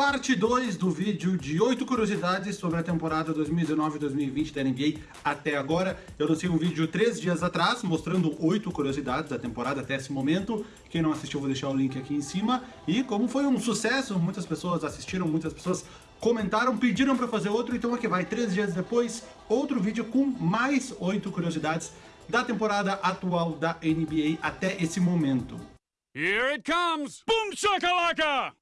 parte 2 do vídeo de 8 curiosidades sobre a temporada 2019-2020 da NBA até agora. Eu lancei um vídeo 3 dias atrás, mostrando 8 curiosidades da temporada até esse momento. Quem não assistiu, vou deixar o link aqui em cima. E como foi um sucesso, muitas pessoas assistiram, muitas pessoas comentaram, pediram para fazer outro, então aqui vai, 3 dias depois, outro vídeo com mais 8 curiosidades da temporada atual da NBA até esse momento. Here it comes! Boom shakalaka!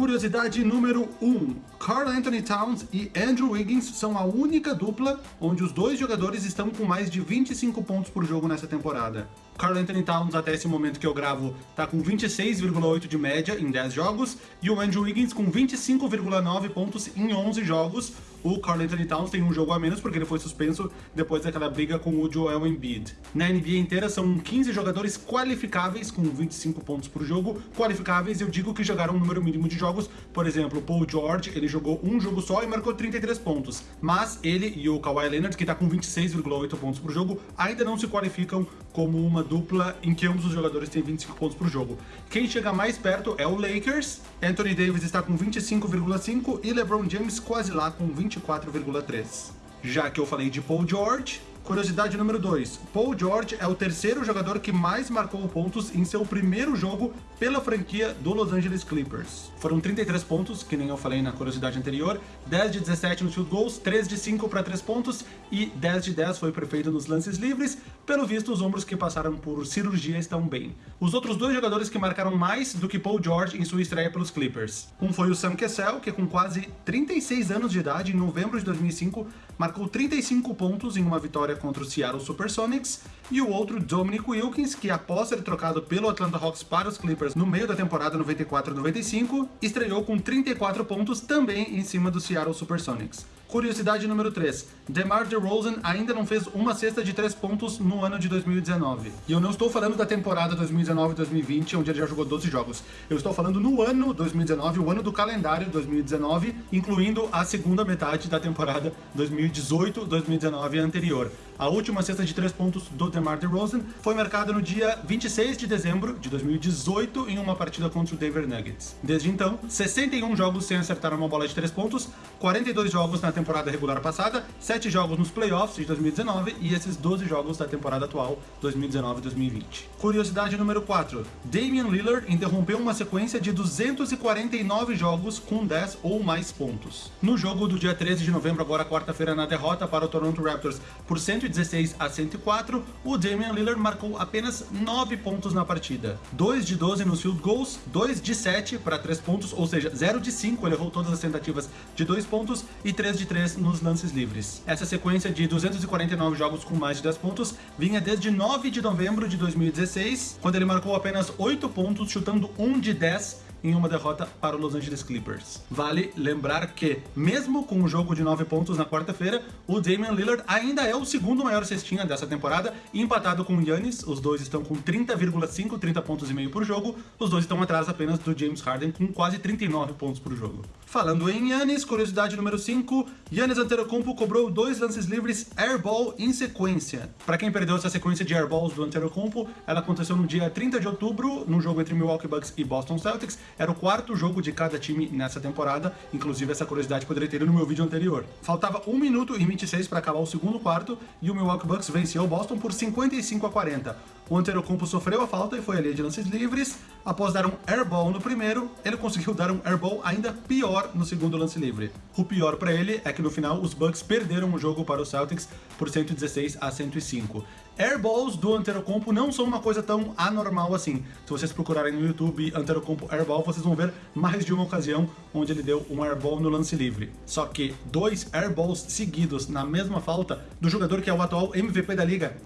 Curiosidade número 1. Um, Carl Anthony Towns e Andrew Wiggins são a única dupla onde os dois jogadores estão com mais de 25 pontos por jogo nessa temporada. Carl Anthony Towns, até esse momento que eu gravo, tá com 26,8 de média em 10 jogos, e o Andrew Wiggins com 25,9 pontos em 11 jogos. O Carl Anthony Towns tem um jogo a menos porque ele foi suspenso depois daquela briga com o Joel Embiid. Na NBA inteira são 15 jogadores qualificáveis com 25 pontos por jogo. Qualificáveis, eu digo que jogaram um número mínimo de jogos. Por exemplo, Paul George, ele jogou um jogo só e marcou 33 pontos. Mas ele e o Kawhi Leonard, que tá com 26,8 pontos por jogo, ainda não se qualificam como uma dupla em que ambos os jogadores têm 25 pontos por jogo. Quem chega mais perto é o Lakers, Anthony Davis está com 25,5 e LeBron James quase lá com 24,3. Já que eu falei de Paul George, Curiosidade número 2. Paul George é o terceiro jogador que mais marcou pontos em seu primeiro jogo pela franquia do Los Angeles Clippers. Foram 33 pontos, que nem eu falei na curiosidade anterior, 10 de 17 nos field goals, 3 de 5 para 3 pontos e 10 de 10 foi perfeito nos lances livres. Pelo visto, os ombros que passaram por cirurgia estão bem. Os outros dois jogadores que marcaram mais do que Paul George em sua estreia pelos Clippers. Um foi o Sam Cassell, que com quase 36 anos de idade, em novembro de 2005, marcou 35 pontos em uma vitória contra o Seattle Supersonics, e o outro Dominic Wilkins, que após ser trocado pelo Atlanta Hawks para os Clippers no meio da temporada 94-95, estreou com 34 pontos também em cima do Seattle Supersonics. Curiosidade número 3. DeMar DeRozan ainda não fez uma cesta de 3 pontos no ano de 2019. E eu não estou falando da temporada 2019-2020, onde ele já jogou 12 jogos. Eu estou falando no ano 2019, o ano do calendário 2019, incluindo a segunda metade da temporada 2018-2019 anterior. A última cesta de 3 pontos do DeMar DeRozan foi marcada no dia 26 de dezembro de 2018 em uma partida contra o Denver Nuggets. Desde então, 61 jogos sem acertar uma bola de 3 pontos, 42 jogos na temporada regular passada, 7 jogos nos playoffs de 2019 e esses 12 jogos da temporada atual 2019-2020. Curiosidade número 4. Damian Lillard interrompeu uma sequência de 249 jogos com 10 ou mais pontos. No jogo do dia 13 de novembro, agora quarta-feira, na derrota para o Toronto Raptors por 116 a 104, o Damian Lillard marcou apenas 9 pontos na partida. 2 de 12 nos field goals, 2 de 7 para 3 pontos, ou seja, 0 de 5, ele errou todas as tentativas de 2 pontos e 3 de 3 nos lances livres. Essa sequência de 249 jogos com mais de 10 pontos vinha desde 9 de novembro de 2016, quando ele marcou apenas 8 pontos, chutando 1 de 10 em uma derrota para o Los Angeles Clippers. Vale lembrar que, mesmo com o jogo de 9 pontos na quarta-feira, o Damian Lillard ainda é o segundo maior cestinha dessa temporada, empatado com o Giannis, os dois estão com 30,5, 30 pontos e meio por jogo, os dois estão atrás apenas do James Harden com quase 39 pontos por jogo. Falando em Yannis, curiosidade número 5, Yannis Antetokounmpo cobrou dois lances livres airball em sequência. Para quem perdeu essa sequência de airballs do Antetokounmpo, ela aconteceu no dia 30 de outubro, no jogo entre Milwaukee Bucks e Boston Celtics. Era o quarto jogo de cada time nessa temporada, inclusive essa curiosidade poderia ter no meu vídeo anterior. Faltava 1 minuto e 26 para acabar o segundo quarto e o Milwaukee Bucks venceu o Boston por 55 a 40. O Antetokounmpo sofreu a falta e foi ali de lances livres. Após dar um airball no primeiro, ele conseguiu dar um airball ainda pior no segundo lance livre. O pior para ele é que no final os Bucks perderam o jogo para os Celtics por 116 a 105. Airballs do Antetokounmpo não são uma coisa tão anormal assim. Se vocês procurarem no YouTube Antetokounmpo Airball, vocês vão ver mais de uma ocasião onde ele deu um airball no lance livre. Só que dois airballs seguidos na mesma falta do jogador que é o atual MVP da liga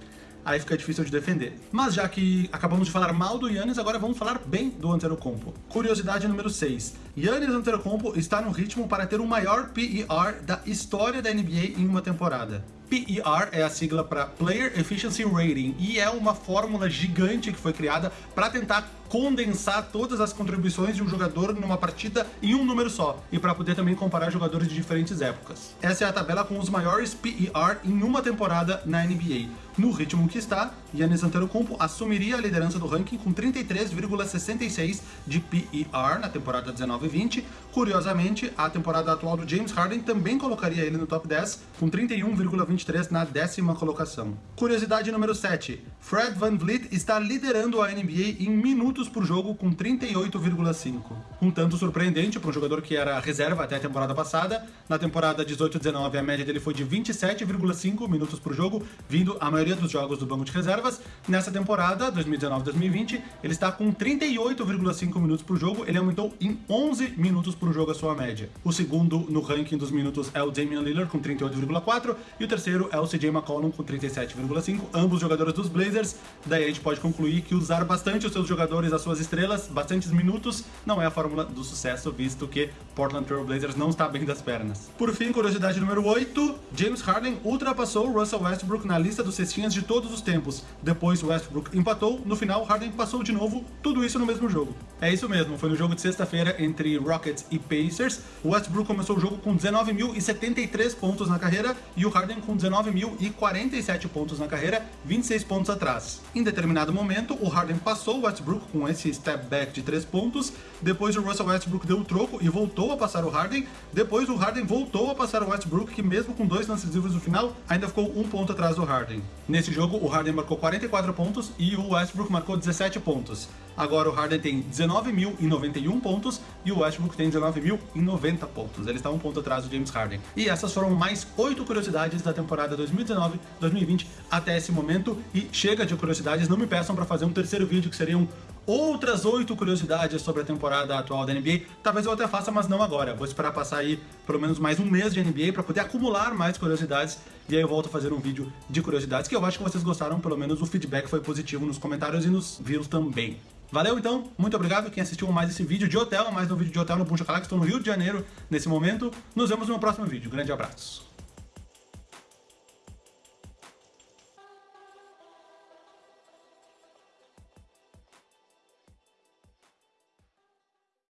aí fica difícil de defender. Mas já que acabamos de falar mal do Yannis, agora vamos falar bem do Antetokounmpo. Curiosidade número 6. Yannis Antetokounmpo está no ritmo para ter o maior PER da história da NBA em uma temporada. PER é a sigla para Player Efficiency Rating e é uma fórmula gigante que foi criada para tentar condensar todas as contribuições de um jogador numa partida em um número só, e para poder também comparar jogadores de diferentes épocas. Essa é a tabela com os maiores PER em uma temporada na NBA. No ritmo que está, Yannis Antetokounmpo assumiria a liderança do ranking com 33,66 de PER na temporada 19-20. Curiosamente, a temporada atual do James Harden também colocaria ele no top 10, com 31,23 na décima colocação. Curiosidade número 7. Fred Van Vliet está liderando a NBA em minutos por jogo com 38,5. Um tanto surpreendente para um jogador que era reserva até a temporada passada. Na temporada 18-19 a média dele foi de 27,5 minutos por jogo, vindo a maioria dos jogos do banco de reservas. Nessa temporada, 2019-2020, ele está com 38,5 minutos por jogo, ele aumentou em 11 minutos por jogo a sua média. O segundo no ranking dos minutos é o Damian Lillard com 38,4 e o terceiro é o CJ McCollum com 37,5, ambos jogadores dos Blazers. Daí a gente pode concluir que usar bastante os seus jogadores, as suas estrelas, bastantes minutos, não é a fórmula do sucesso, visto que Portland Trail Blazers não está bem das pernas. Por fim, curiosidade número 8, James Harden ultrapassou Russell Westbrook na lista dos cestinhas de todos os tempos. Depois Westbrook empatou, no final Harden passou de novo, tudo isso no mesmo jogo. É isso mesmo, foi no jogo de sexta-feira entre Rockets e Pacers. O Westbrook começou o jogo com 19.073 pontos na carreira e o Harden com 19.047 pontos na carreira, 26 pontos atrás. Em determinado momento, o Harden passou o Westbrook com esse step back de 3 pontos, depois o Russell Westbrook deu o troco e voltou a passar o Harden, depois o Harden voltou a passar o Westbrook, que mesmo com dois lances livres no final, ainda ficou um ponto atrás do Harden. Nesse jogo, o Harden marcou 44 pontos e o Westbrook marcou 17 pontos. Agora o Harden tem 19.091 pontos e o Westbrook tem 19.090 pontos. Ele está um ponto atrás do James Harden. E essas foram mais oito curiosidades da temporada 2019-2020 até esse momento. E chega de curiosidades, não me peçam para fazer um terceiro vídeo que seriam outras oito curiosidades sobre a temporada atual da NBA. Talvez eu até faça, mas não agora. Vou esperar passar aí pelo menos mais um mês de NBA para poder acumular mais curiosidades e aí eu volto a fazer um vídeo de curiosidades que eu acho que vocês gostaram, pelo menos o feedback foi positivo nos comentários e nos views também. Valeu então, muito obrigado quem assistiu mais esse vídeo de hotel, mais um vídeo de hotel no Buncha Calax, estou no Rio de Janeiro nesse momento. Nos vemos no próximo vídeo, grande abraço.